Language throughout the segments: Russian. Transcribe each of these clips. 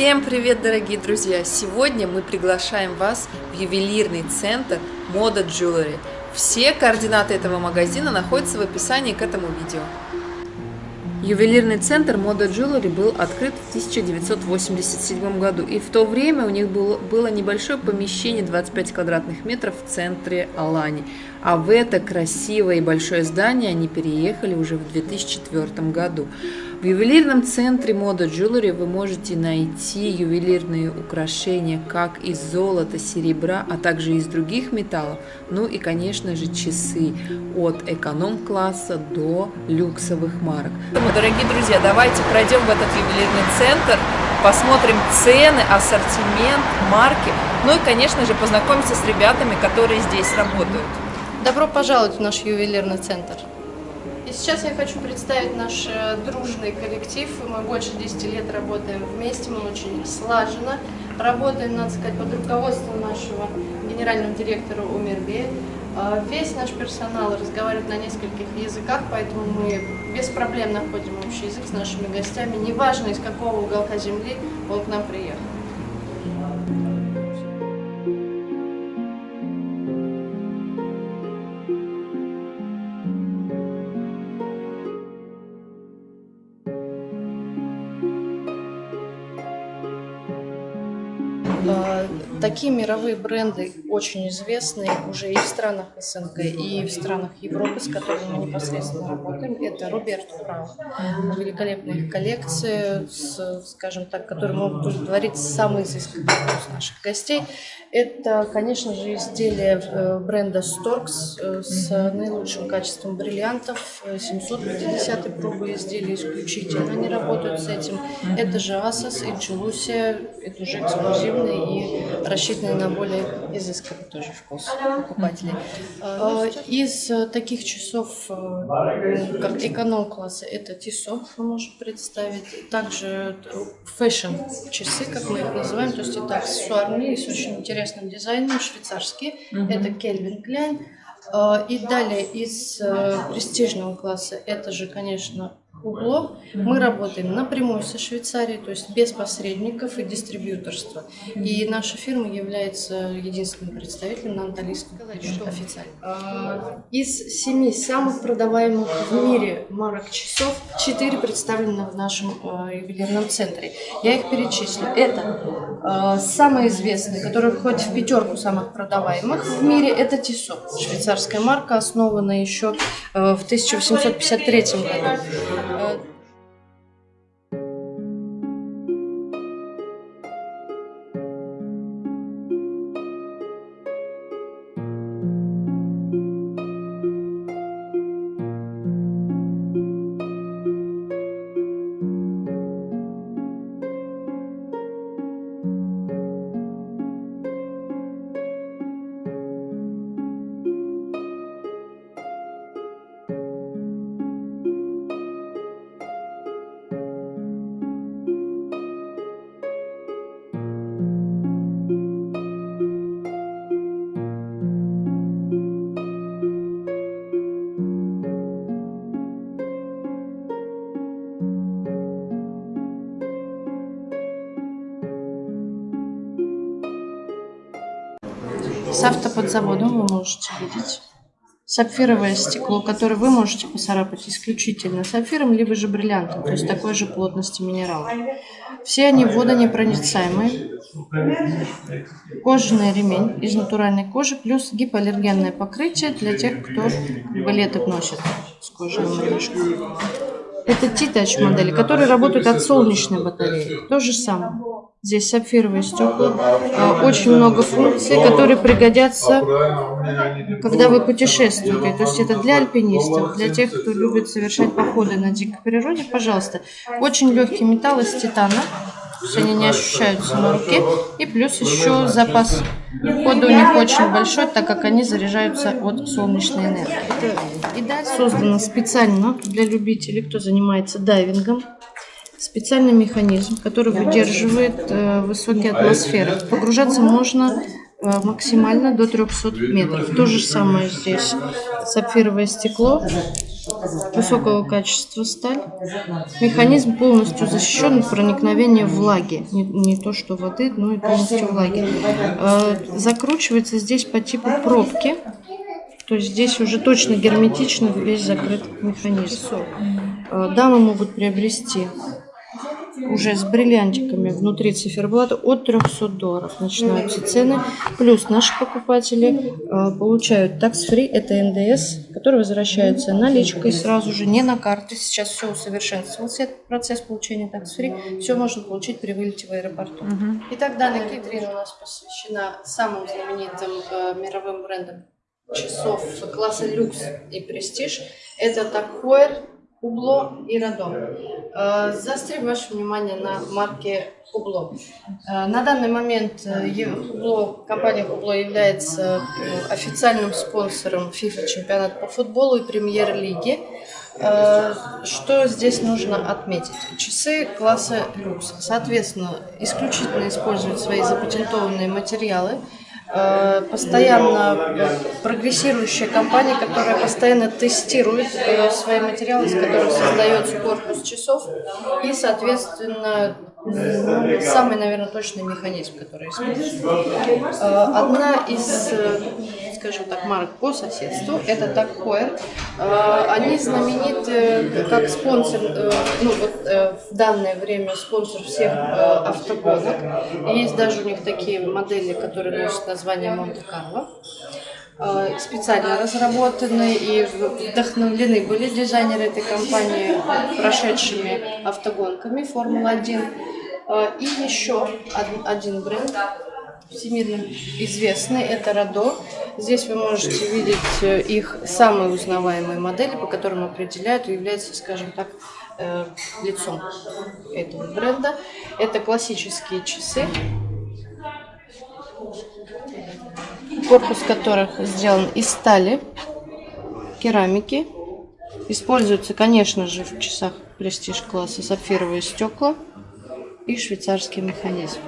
Всем привет, дорогие друзья! Сегодня мы приглашаем вас в ювелирный центр Мода Jewelry. Все координаты этого магазина находятся в описании к этому видео. Ювелирный центр Мода Jewelry был открыт в 1987 году, и в то время у них было, было небольшое помещение 25 квадратных метров в центре Алани. А в это красивое и большое здание они переехали уже в 2004 году. В ювелирном центре Мода Jewelry вы можете найти ювелирные украшения как из золота, серебра, а также из других металлов. Ну и, конечно же, часы от эконом-класса до люксовых марок. Дорогие друзья, давайте пройдем в этот ювелирный центр, посмотрим цены, ассортимент, марки. Ну и, конечно же, познакомимся с ребятами, которые здесь работают. Добро пожаловать в наш ювелирный центр. И сейчас я хочу представить наш э, дружный коллектив. Мы больше 10 лет работаем вместе, мы очень слаженно работаем, надо сказать, под руководством нашего генерального директора Умербе. А, весь наш персонал разговаривает на нескольких языках, поэтому мы без проблем находим общий язык с нашими гостями, неважно из какого уголка земли он к нам приехал. Такие мировые бренды очень известны уже и в странах СНГ, и в странах Европы, с которыми мы непосредственно работаем. Это Роберто Право. Великолепная коллекция, с, скажем так, которые могут удовлетворить самый изысканный вкус наших гостей. Это, конечно же, изделия э, бренда Storks э, с наилучшим качеством бриллиантов. 750 пробы изделия исключительно, они работают с этим. Это же Asos и Чулусия, это уже эксклюзивные и на более изысканный тоже вкус покупателей. А, из э, таких часов, как эконом-класса, это Тисо мы можем представить. Также фэшн часы, как мы их называем, то есть это аксессуарные с очень интересным дизайном, швейцарские. Угу. Это Кельвин Кляйн. А, и далее из э, престижного класса это же, конечно, углов. Мы работаем напрямую со Швейцарией, то есть без посредников и дистрибьюторства. И наша фирма является единственным представителем на английском официально. А, из семи самых продаваемых в мире марок часов, четыре представлены в нашем э, ювелирном центре. Я их перечислю. Это э, самые известные, которые входят в пятерку самых продаваемых в мире, это Тисо. Швейцарская марка, основана еще э, в 1853 году. С автоподзаводом вы можете видеть сапфировое стекло, которое вы можете поцарапать исключительно сапфиром, либо же бриллиантом, то есть такой же плотности минерала. Все они водонепроницаемые. Кожаный ремень из натуральной кожи, плюс гипоаллергенное покрытие для тех, кто балеты носит с кожаным. Это T-Touch модели, которые работают от солнечной батареи. То же самое. Здесь сапфировые стекла. А, очень много функций, которые пригодятся, когда вы путешествуете. То есть это для альпинистов, для тех, кто любит совершать походы на дикой природе. Пожалуйста. Очень легкий металл из титана. Они не ощущаются на руке. И плюс еще запас хода у них очень большой, так как они заряжаются от солнечной энергии. И дальше создано специально для любителей, кто занимается дайвингом специальный механизм, который выдерживает э, высокие атмосферы. Погружаться можно максимально до 300 метров. То же самое здесь. сапфировое стекло, высокого качества сталь. Механизм полностью защищен от проникновения влаги. Не, не то что воды, но и полностью влаги. Э, закручивается здесь по типу пробки. То есть здесь уже точно герметично весь закрыт механизм. Э, дамы могут приобрести уже с бриллиантиками внутри циферблата от 300 долларов начинаются цены. Плюс наши покупатели э, получают tax-free, это НДС, который возвращается наличкой сразу же, не на карты. Сейчас все усовершенствовался, этот процесс получения tax-free. Все можно получить при вылете в аэропорту. Угу. Итак, данная витрина у нас посвящена самым знаменитым э, мировым брендам часов класса люкс и престиж. Это Такхойер, Кубло и Радом. Э, заострим ваше внимание на марке Кубло. Э, на данный момент э, компания Кубло является официальным спонсором FIFA чемпионата по футболу и премьер-лиги. Что здесь нужно отметить? Часы класса люкс, соответственно, исключительно используют свои запатентованные материалы – постоянно прогрессирующая компания, которая постоянно тестирует э, свои материалы, из которых создается корпус часов, и, соответственно, самый, наверное, точный механизм, который используется. Э, одна из скажем так, марок по соседству. Это Такхойер. Они знамениты как спонсор, э, ну вот э, в данное время спонсор всех э, автогонок. Есть даже у них такие модели, которые носят название Монте-Карло специально разработаны и вдохновлены были дизайнеры этой компании прошедшими автогонками Формула-1. И еще один бренд, всемирно известный, это Радо. Здесь вы можете видеть э, их самые узнаваемые модели, по которым определяют и являются, скажем так, э, лицом этого бренда. Это классические часы, корпус которых сделан из стали, керамики. Используются, конечно же, в часах престиж класса сапфировые стекла и швейцарский механизм.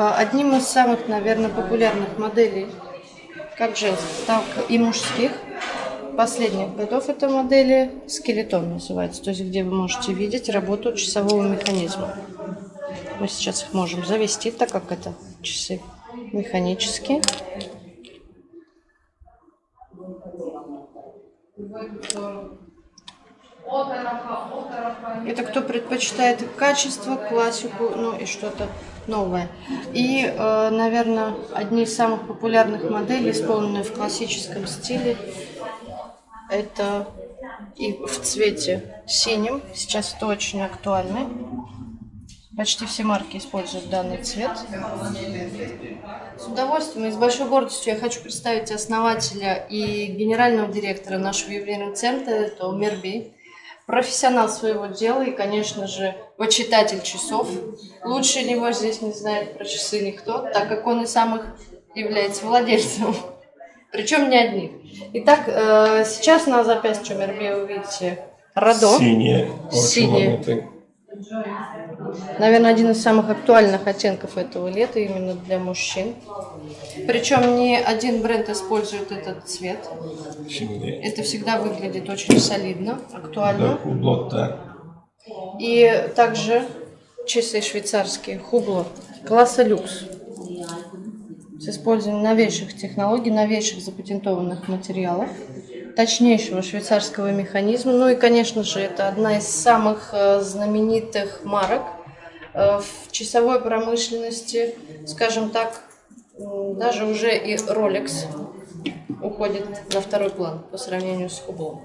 А, одним из самых, наверное, популярных моделей, как женских, так и мужских, последних годов это модели скелетон называется, то есть где вы можете видеть работу часового механизма. Мы сейчас их можем завести, так как это часы механические. Это кто предпочитает качество, классику, ну и что-то новое. И, э, наверное, одни из самых популярных моделей, исполненные в классическом стиле, это и в цвете синим. Сейчас это очень актуально. Почти все марки используют данный цвет. С удовольствием и с большой гордостью я хочу представить основателя и генерального директора нашего ювелирного центра, это Мерби профессионал своего дела и, конечно же, почитатель часов. Лучше него здесь не знает про часы никто, так как он и сам их является владельцем. Причем не одних. Итак, э, сейчас на запястье Мерби вы видите Радо. Синее. Синее. Наверное, один из самых актуальных оттенков этого лета именно для мужчин. Причем не один бренд использует этот цвет. Это всегда выглядит очень солидно, актуально. Хубло, да. И также часы швейцарские Хубло класса люкс с использованием новейших технологий, новейших запатентованных материалов точнейшего швейцарского механизма. Ну и, конечно же, это одна из самых э, знаменитых марок в часовой промышленности, скажем так, даже уже и Rolex уходит на второй план по сравнению с Hublot.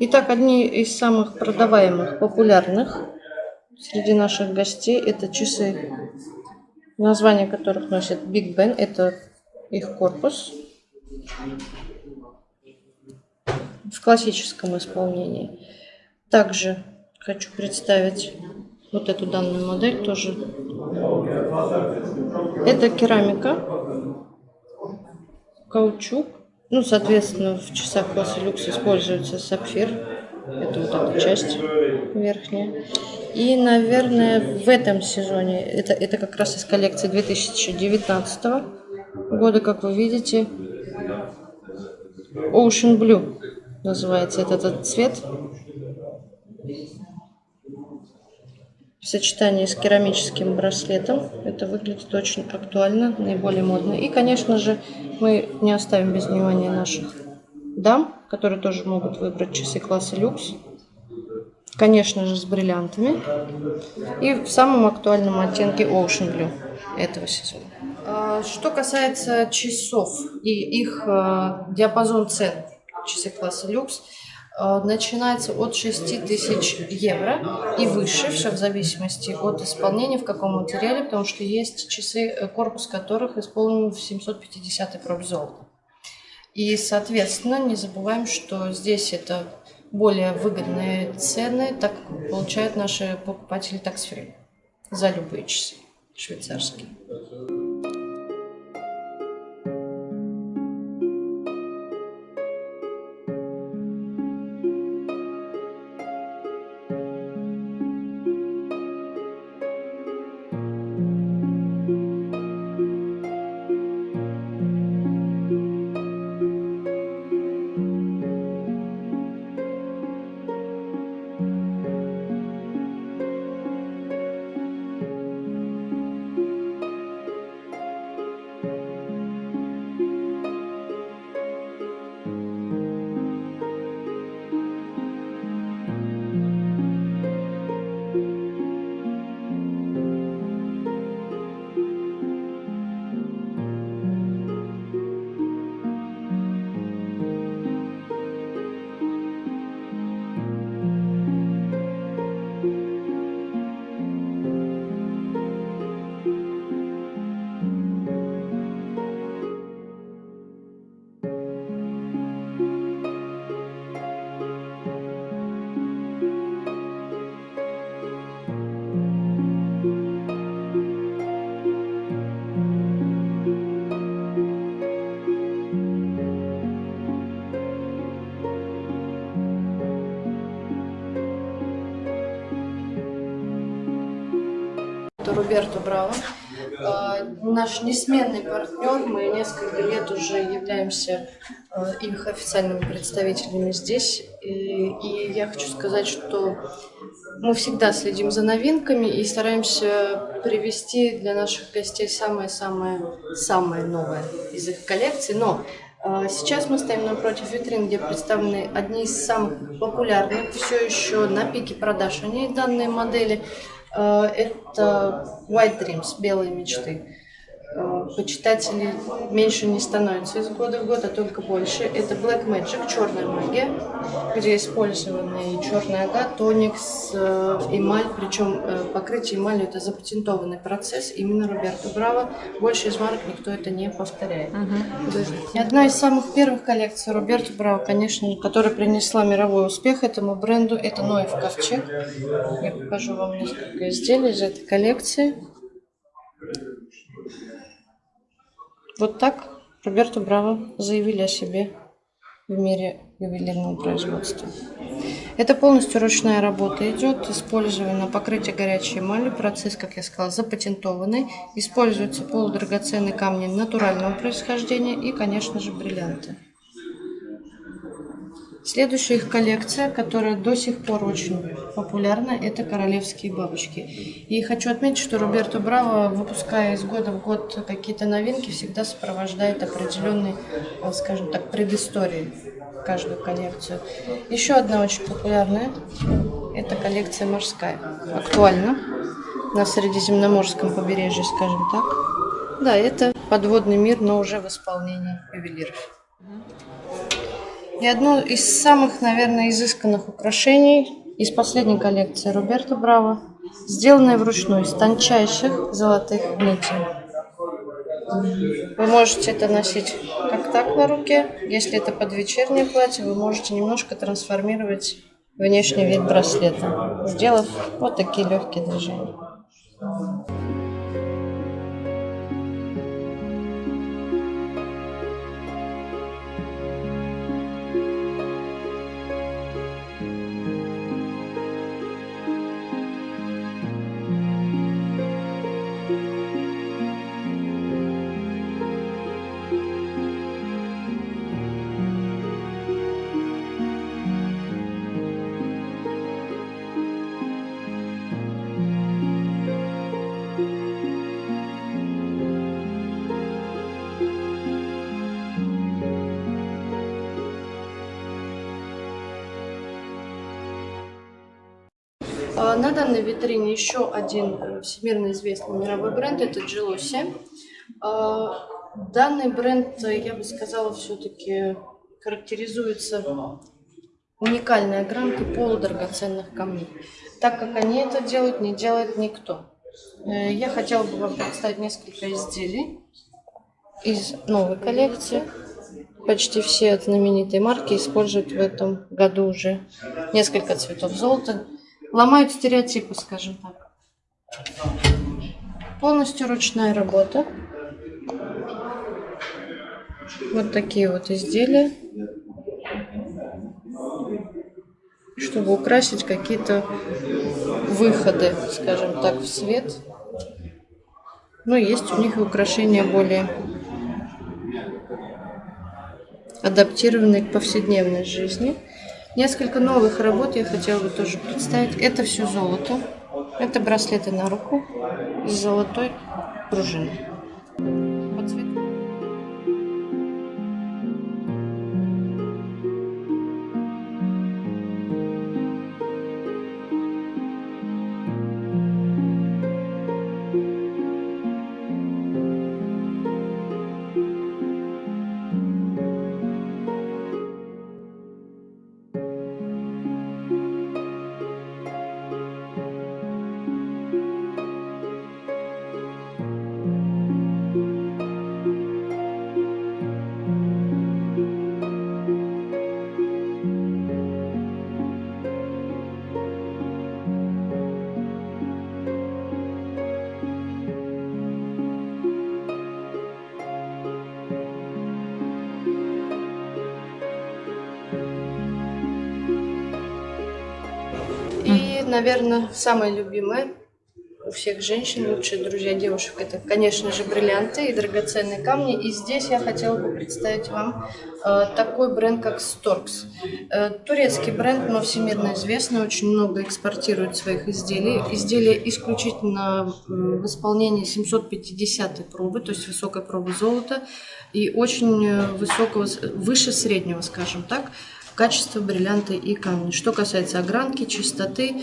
Итак, одни из самых продаваемых, популярных среди наших гостей это часы, название которых носит Big Ben. Это их корпус в классическом исполнении. Также хочу представить вот эту данную модель тоже. Это керамика, каучук. Ну, соответственно, в часах класса люкс используется сапфир. Это вот эта часть верхняя. И, наверное, в этом сезоне, это, это как раз из коллекции 2019 года, как вы видите. Ocean Blue называется этот, этот цвет. В сочетании с керамическим браслетом это выглядит очень актуально, наиболее модно. И, конечно же, мы не оставим без внимания наших дам, которые тоже могут выбрать часы класса люкс. Конечно же, с бриллиантами. И в самом актуальном оттенке Ocean Blue этого сезона. А, что касается часов и их а, диапазон цен, часы класса люкс, начинается от 6 тысяч евро и выше, все в зависимости от исполнения, в каком материале, потому что есть часы, э, корпус которых исполнен в 750 проб золота. И, соответственно, не забываем, что здесь это более выгодные цены, так получают наши покупатели такс-фри за любые часы швейцарские. Роберто Браво. А, наш несменный партнер, мы несколько лет уже являемся а, их официальными представителями здесь. И, я хочу сказать, что мы всегда следим за новинками и стараемся привести для наших гостей самое-самое-самое новое из их коллекции. Но а, Сейчас мы стоим напротив витрин, где представлены одни из самых популярных, все еще на пике продаж они данные модели. Э, это White Dreams, белые мечты. Э, почитателей меньше не становится из года в год, а только больше. Это Black Magic, черная магия, где использованы черный агат, тоникс, э, эмаль, причем покрытие эмалью это запатентованный процесс, именно Роберто Браво. Больше из марок никто это не повторяет. Угу. И одна из самых первых коллекций Роберто Браво, конечно, которая принесла мировой успех этому бренду, это Ноев Ковчег. Я покажу вам несколько изделий из этой коллекции. Вот так Роберто Браво заявили о себе в мире ювелирного производства. Это полностью ручная работа идет, использовано покрытие горячей эмали, процесс, как я сказала, запатентованный. Используются полудрагоценные камни натурального происхождения и, конечно же, бриллианты. Следующая их коллекция, которая до сих пор очень популярна, это королевские бабочки. И хочу отметить, что Роберто Браво, выпуская из года в год какие-то новинки, всегда сопровождает определенной, э, скажем так, предыстории каждую коллекцию. Еще одна очень популярная, это коллекция морская. Актуальна на Средиземноморском побережье, скажем так. Да, это подводный мир, но уже в исполнении ювелиров. И одно из самых, наверное, изысканных украшений из последней коллекции Роберто Браво, сделанное вручную из тончайших золотых нитей. Вы можете это носить как так на руке. Если это под вечернее платье, вы можете немножко трансформировать внешний вид браслета, сделав вот такие легкие движения. Витрине еще один э, всемирно известный мировой бренд, это Gelosi. А, данный бренд, э, я бы сказала, все-таки характеризуется уникальной огранкой полудрагоценных камней. Так как они это делают, не делает никто. Э, я хотела бы вам представить несколько изделий из новой коллекции. Почти все знаменитые марки используют в этом году уже несколько цветов золота. Ломают стереотипы, скажем так. Полностью ручная работа. Вот такие вот изделия. Чтобы украсить какие-то выходы, скажем так, в свет. Но есть у них и украшения более адаптированные к повседневной жизни. Несколько новых работ я хотела бы тоже представить. Это все золото. Это браслеты на руку с золотой пружиной. Наверное, самое любимое у всех женщин, лучшие друзья девушек, это, конечно же, бриллианты и драгоценные камни. И здесь я хотела бы представить вам э, такой бренд, как Storks. Э, турецкий бренд, но всемирно известный, очень много экспортирует своих изделий. Изделия исключительно в исполнении 750 пробы, то есть высокой пробы золота, и очень э, высокого, выше среднего, скажем так, качество бриллианта и камня. Что касается огранки, чистоты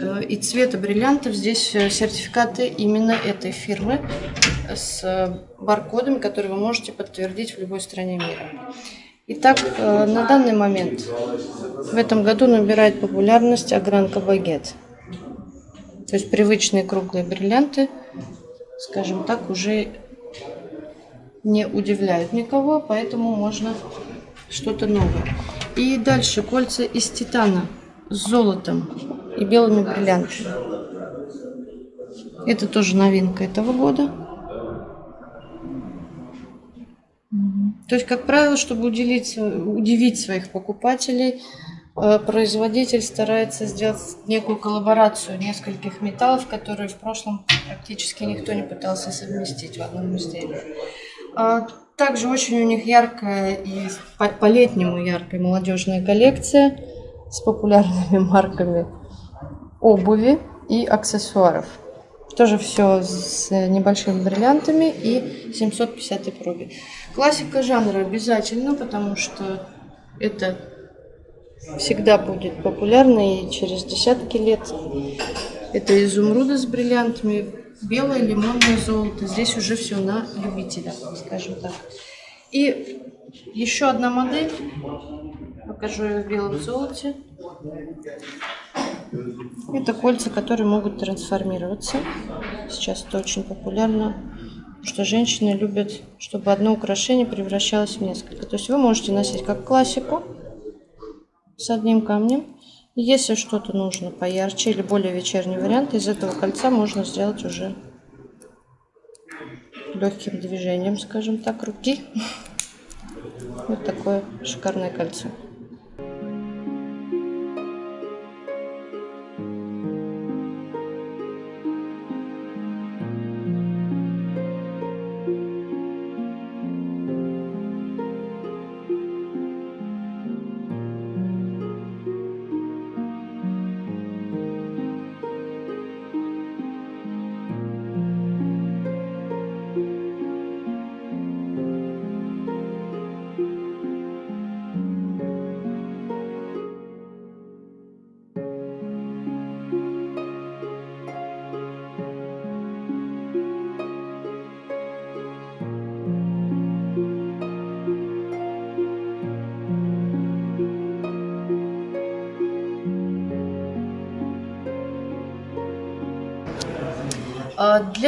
э, и цвета бриллиантов, здесь э, сертификаты именно этой фирмы с баркодами, которые вы можете подтвердить в любой стране мира. Итак, э, на данный момент в этом году набирает популярность огранка багет. То есть привычные круглые бриллианты, скажем так, уже не удивляют никого, поэтому можно что-то новое. И дальше кольца из титана с золотом и белыми бриллиантами. Это тоже новинка этого года. То есть, как правило, чтобы уделить, удивить своих покупателей, э, производитель старается сделать некую коллаборацию нескольких металлов, которые в прошлом практически никто не пытался совместить в одном изделии. А также очень у них яркая и по-летнему яркая молодежная коллекция с популярными марками обуви и аксессуаров. Тоже все с небольшими бриллиантами и 750 пробе. Классика жанра обязательно, потому что это всегда будет популярно и через десятки лет. Это изумруды с бриллиантами, белое лимонное золото. Здесь уже все на любителя, скажем так. И еще одна модель. Покажу ее в белом золоте. Это кольца, которые могут трансформироваться. Сейчас это очень популярно, потому что женщины любят, чтобы одно украшение превращалось в несколько. То есть вы можете носить как классику с одним камнем. Если что-то нужно поярче или более вечерний вариант, из этого кольца можно сделать уже легким движением, скажем так, руки. Вот такое шикарное кольцо.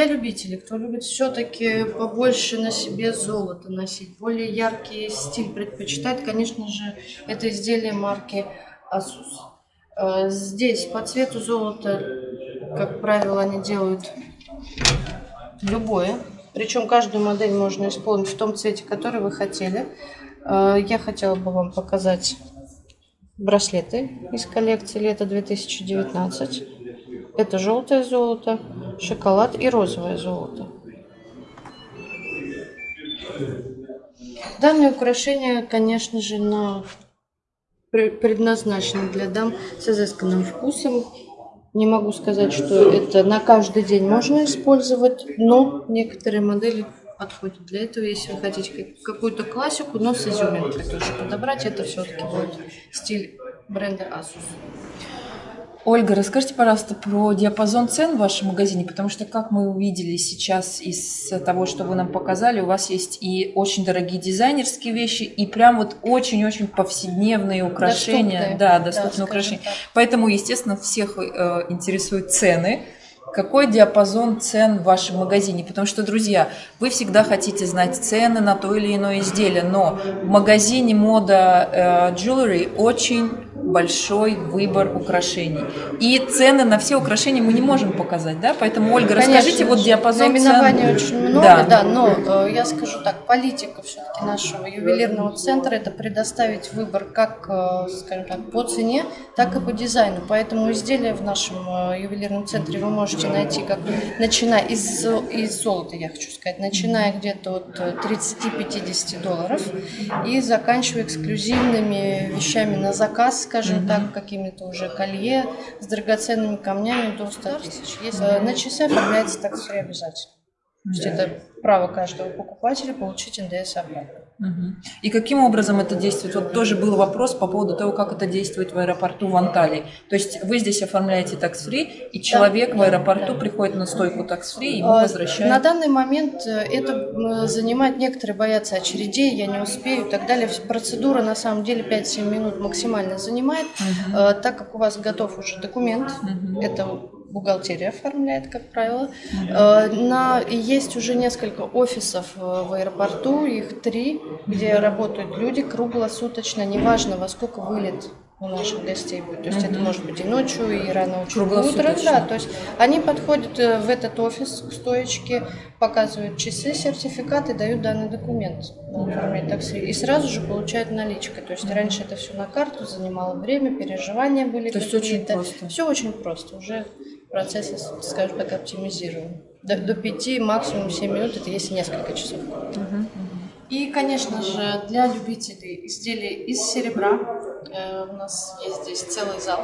Для любителей, кто любит все-таки побольше на себе золото носить, более яркий стиль предпочитает, конечно же, это изделие марки Asus. А, здесь по цвету золота, как правило, они делают любое. Причем каждую модель можно исполнить в том цвете, который вы хотели. А, я хотела бы вам показать браслеты из коллекции лета 2019. Это желтое золото, шоколад и розовое золото. Данные украшения, конечно же, на... предназначены для дам с изысканным вкусом. Не могу сказать, что это на каждый день можно использовать, но некоторые модели подходят для этого. Если вы хотите какую-то классику, но с изюминкой тоже подобрать, это все-таки будет стиль бренда Asus. Ольга, расскажите, пожалуйста, про диапазон цен в вашем магазине, потому что, как мы увидели сейчас из того, что вы нам показали, у вас есть и очень дорогие дизайнерские вещи, и прям вот очень-очень повседневные украшения. Доступные. Да, доступные да, украшения. Так. Поэтому, естественно, всех э, интересуют цены. Какой диапазон цен в вашем магазине? Потому что, друзья, вы всегда хотите знать цены на то или иное изделие, но в магазине мода э, jewelry очень большой выбор украшений. И цены на все украшения мы не можем показать, да? Поэтому, Ольга, Конечно, расскажите вот диапазон Наименований цен. очень много, Да. да, но э, я скажу так, политика все-таки нашего ювелирного центра это предоставить выбор как, э, скажем так, по цене, так и по дизайну. Поэтому изделия в нашем э, ювелирном центре вы можете найти как начиная из, из золота, я хочу сказать, начиная где-то от э, 30-50 долларов и заканчивая эксклюзивными вещами на заказ, скажем так, какими-то уже колье с драгоценными камнями до 100 тысяч. Если э, на часы оформляется такси обязательно. То есть это право каждого покупателя получить НДС обратно. Мгм. И каким образом это действует? Вот тоже был вопрос по поводу того, как это действует в аэропорту в Анталии. То есть вы здесь оформляете такс-фри, и человек в да, аэропорту да. приходит на стойку такс-фри, и ему А, возвращают. На данный момент э, это занимает, некоторые боятся очередей, я не успею и так далее. Процедура на самом деле 5-7 минут максимально занимает, Э, так как у вас готов уже документ, это бухгалтерия оформляет, как правило. Э, На, есть уже несколько офисов э, в аэропорту, их три, где работают люди круглосуточно, неважно во сколько вылет у наших гостей будет. То есть это может быть и ночью, и рано утром. Да, то есть они подходят э, в этот офис к стоечке, показывают часы, сертификат и дают данный документ на оформление такси. И сразу же получают наличкой. То есть раньше это все на карту занимало время, переживания были То есть очень просто. Все очень просто. Уже процесс, скажем так, оптимизирован. До, до 5, максимум 7 минут, это если несколько часов. И, конечно же, для любителей изделий из серебра э, у нас есть здесь целый зал,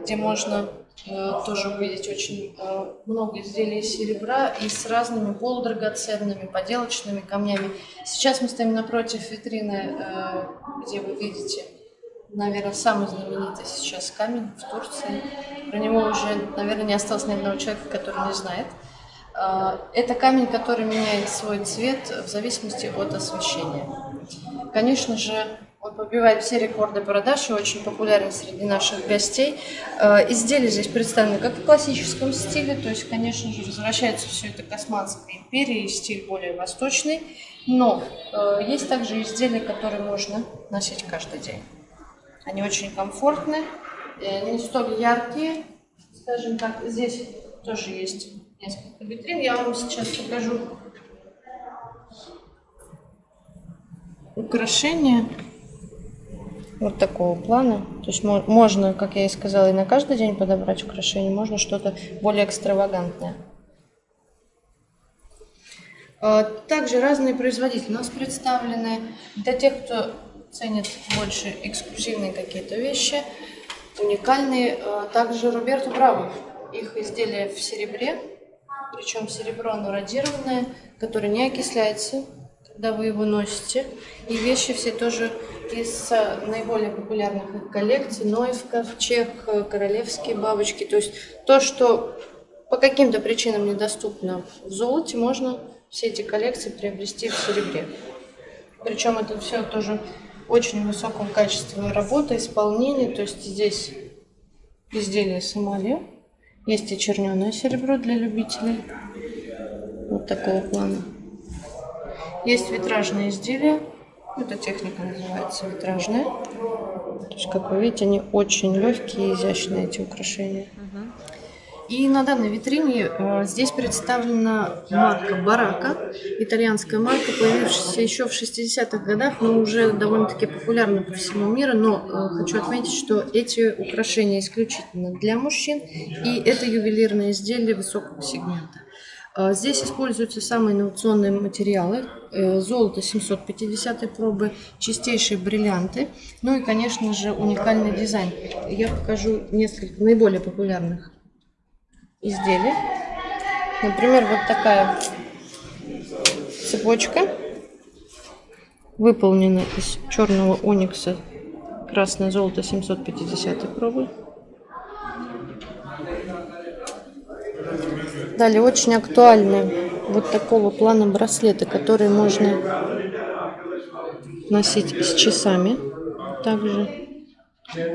где можно э, тоже увидеть очень э, много изделий из серебра и с разными полудрагоценными, поделочными камнями. Сейчас мы стоим напротив витрины, э, где вы видите, наверное, самый знаменитый сейчас камень в Турции. Про него уже, наверное, не осталось ни одного человека, который не знает. А, Это камень, который меняет свой цвет в зависимости от освещения. Конечно же, он побивает все рекорды продаж и очень популярен среди наших гостей. А, Изделия здесь представлены как в классическом стиле, то есть, конечно же, возвращается все это к Османской империи, стиль более восточный. Но э, есть также изделия, которые можно носить каждый день. Они очень комфортны, э, не столь яркие, скажем так. Здесь тоже есть несколько витрин. Я вам сейчас покажу украшения вот такого плана. То есть мо- можно, как я и сказала, и на каждый день подобрать украшение, можно что-то более экстравагантное. А, Также разные производители у нас представлены. Для тех, кто ценит больше эксклюзивные какие-то вещи, уникальные. а, Также Роберто Браво. Их изделия в серебре, причем серебро оно радированное, которое не окисляется, когда вы его носите. И вещи все тоже из а, наиболее популярных их коллекций. Нойв, ковчег, а, королевские бабочки. То есть то, что по каким-то причинам недоступно в золоте, можно все эти коллекции приобрести в серебре. Причем это все тоже очень высоком качестве работы, исполнения. То есть здесь изделие с эмалью Есть и черненое серебро для любителей. Вот такого плана. Есть витражные изделия. Эта техника называется витражная. То есть, как вы видите, они очень легкие и изящные, эти украшения. И на данной витрине э, здесь представлена марка Барака, итальянская марка, появившаяся еще в 60-х годах, но уже довольно-таки популярна по всему миру. Но э, хочу отметить, что эти украшения исключительно для мужчин, и это ювелирные изделия высокого сегмента. Э, здесь используются самые инновационные материалы. Э, золото 750 пробы, чистейшие бриллианты, ну и, конечно же, уникальный дизайн. Я покажу несколько наиболее популярных изделий. Например, вот такая цепочка выполнена из черного оникса красное золото 750 пробы. Далее очень актуальные вот такого плана браслеты, которые можно носить с часами. Также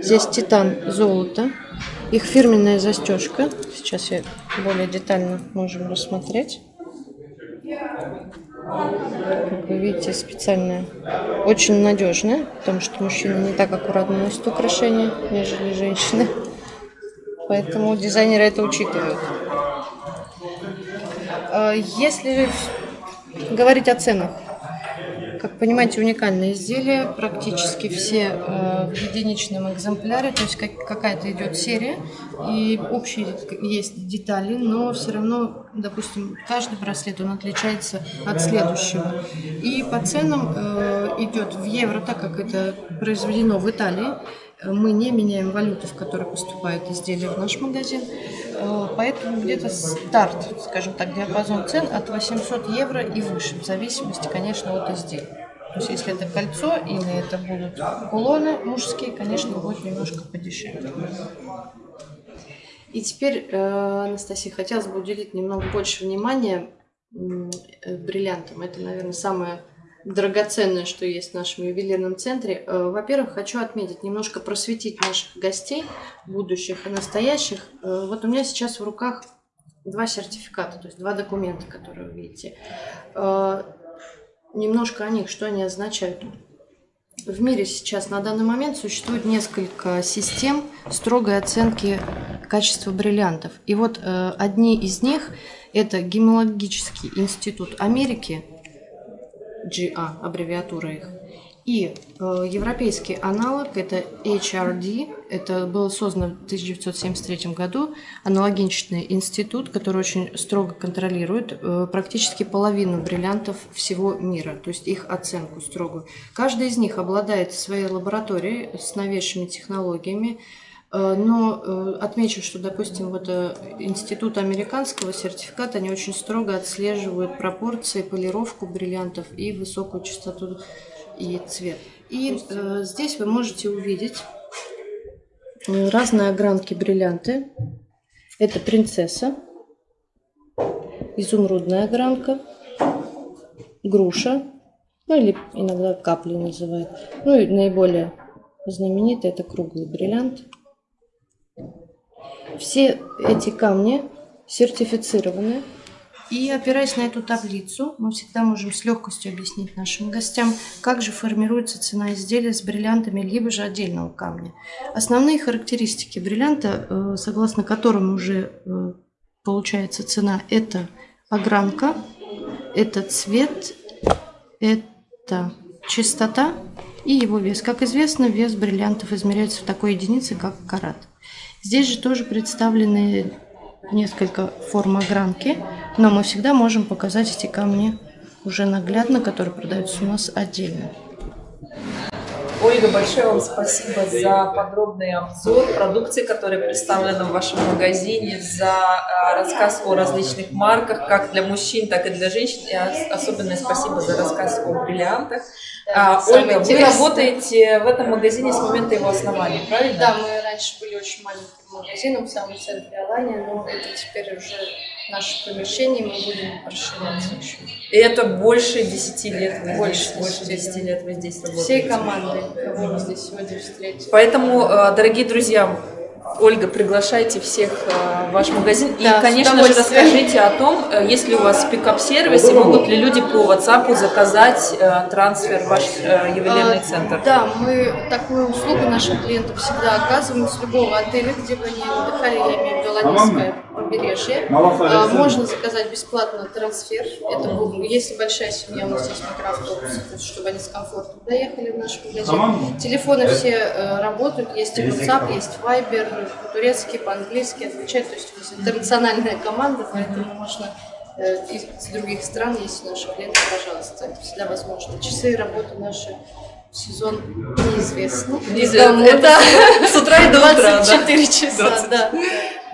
здесь титан золото. Их фирменная застежка. Сейчас я более детально можем рассмотреть. Как вы видите, специальная, очень надежная, потому что мужчины не так аккуратно носят украшения, нежели женщины. Поэтому дизайнеры это учитывают. А, если говорить о ценах, как понимаете, уникальное изделие, практически все э, в единичном экземпляре, то есть как, какая-то идет серия, и общие есть детали, но все равно, допустим, каждый браслет, он отличается от следующего. И по ценам э, идет в евро, так как это произведено в Италии, мы не меняем валюту, в которой поступает изделие в наш магазин, э, поэтому где-то старт, скажем так, диапазон цен от 800 евро и выше, в зависимости, конечно, от изделия. То есть, если это кольцо или это будут кулоны мужские, конечно, будет немножко подешевле. И теперь, э, Анастасия, хотелось бы уделить немного больше внимания э, бриллиантам. Это, наверное, самое драгоценное, что есть в нашем ювелирном центре. Э, во-первых, хочу отметить, немножко просветить наших гостей, будущих и настоящих. Э, вот у меня сейчас в руках два сертификата, то есть два документа, которые вы видите. Э, немножко о них, что они означают. В мире сейчас на данный момент существует несколько систем строгой оценки качества бриллиантов. И вот одни из них – это Гемологический институт Америки – GA, аббревиатура их. И э, европейский аналог это HRD, это было создано в 1973 году, аналогичный институт, который очень строго контролирует э, практически половину бриллиантов всего мира, то есть их оценку строгую. Каждый из них обладает своей лабораторией с новейшими технологиями, но э, отмечу, что, допустим, вот э, институт американского сертификата, они очень строго отслеживают пропорции, полировку бриллиантов и высокую частоту и цвет. И э, здесь вы можете увидеть разные огранки бриллианты. Это принцесса, изумрудная огранка, груша, ну или иногда капли называют. Ну и наиболее знаменитый это круглый бриллиант – все эти камни сертифицированы. И опираясь на эту таблицу, мы всегда можем с легкостью объяснить нашим гостям, как же формируется цена изделия с бриллиантами, либо же отдельного камня. Основные характеристики бриллианта, э, согласно которым уже э, получается цена, это огранка, это цвет, это чистота и его вес. Как известно, вес бриллиантов измеряется в такой единице, как карат. Здесь же тоже представлены несколько форм огранки, но мы всегда можем показать эти камни уже наглядно, которые продаются у нас отдельно. Ольга, большое вам спасибо за подробный обзор продукции, которая представлена в вашем магазине, за а, рассказ о различных марках, как для мужчин, так и для женщин. И особенное спасибо за рассказ о бриллиантах. Да, а, Ольга, вы работаете в этом магазине с момента его основания, правильно? Да, мы раньше были очень маленьким магазином в самом центре Алания, но это теперь уже наше помещение, мы будем расширяться еще. И это больше 10 лет вы больше, здесь, больше 10 лет вы здесь работаете? Всей командой, кого мы здесь сегодня встретили. Поэтому, э, дорогие друзья, Ольга, приглашайте всех э, в ваш магазин. Да, и, конечно же, расскажите о том, э, есть ли у вас пикап-сервис, и могут ли люди по WhatsApp заказать э, трансфер в ваш ювелирный А, центр. Да, мы такую услугу нашим клиентам всегда оказываем с любого отеля, где бы они отдыхали, я имею в виду Ладинское побережье. А, Можно заказать бесплатно трансфер. Это был- если большая семья, у нас есть микроавтобусы, то есть чтобы они с комфортом доехали в наш магазин. Телефоны все э, работают, есть и WhatsApp, есть Viber, по-турецки, по-английски отвечают. То есть у нас интернациональная команда, поэтому можно э, из других стран, если наши клиенты, пожалуйста, это всегда возможно. Часы работы наши в сезон неизвестны. Неизвестно. Давно, да. С утра и до утра, да? 24 часа, 20. да.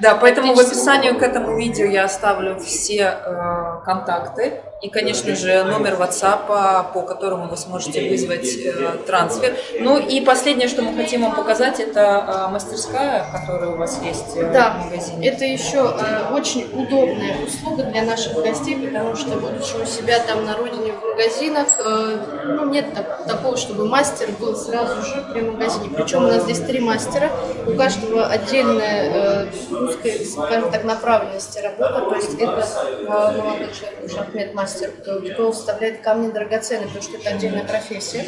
Да, поэтому в описании к этому видео я оставлю все э, контакты и, конечно же, номер WhatsApp, по которому вы сможете вызвать э, трансфер. Ну и последнее, что мы хотим вам показать, это э, мастерская, которая у вас есть э, Да, в магазине. это еще э, очень удобная услуга для наших гостей, потому что, будучи у себя там на родине в магазинах, э, ну, нет так- такого, чтобы мастер был сразу же при магазине. Причем у нас здесь три мастера, у каждого отдельная э, узкая, скажем так, направленность работа, то есть это э, молодой человек, уже Ахмед мастер, кто, кто вставляет камни драгоценные, потому что это отдельная профессия.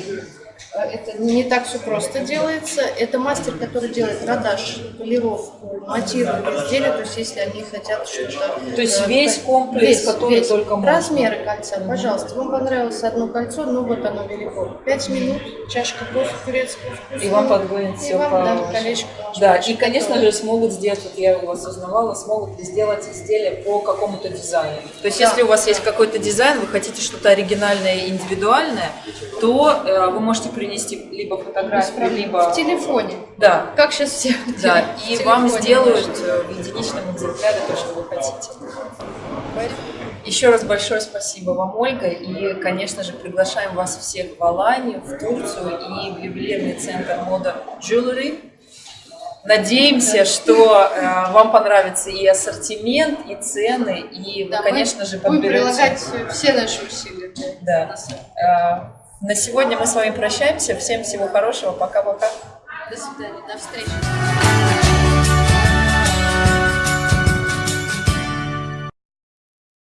Э, Это не так все просто делается. Это мастер, который делает продаж, полировку, монтирует изделия. То есть, если они хотят что-то... То есть э, весь комплекс, который только можно. Размеры кольца, пожалуйста. Вам понравилось одно кольцо, ну вот оно велико. Пять минут, чашка кофе турецкого вкуса. И вам подгонят И всё вам, по да, колечко Да, и, конечно же, смогут сделать, вот я у вас узнавала, смогут ли сделать изделие по какому-то дизайну. То есть, Да, если у вас есть какой-то дизайн, вы хотите что-то оригинальное и индивидуальное, то э, вы можете принести либо фотографию, либо... В телефоне. Да, Как сейчас все да, и вам сделают э, в единичном экземпляре то, что вы хотите. Еще раз большое спасибо вам, Ольга, и, конечно же, приглашаем вас всех в Аланию, в Турцию и в ювелирный центр мода Jewelry. Надеемся, что э, вам понравится и ассортимент, и цены, и вы, Да, мы конечно же, Будем подберете. прилагать все наши усилия. Да. нас. Э, На сегодня мы с вами прощаемся. Всем всего хорошего. Пока-пока. До свидания, до встречи.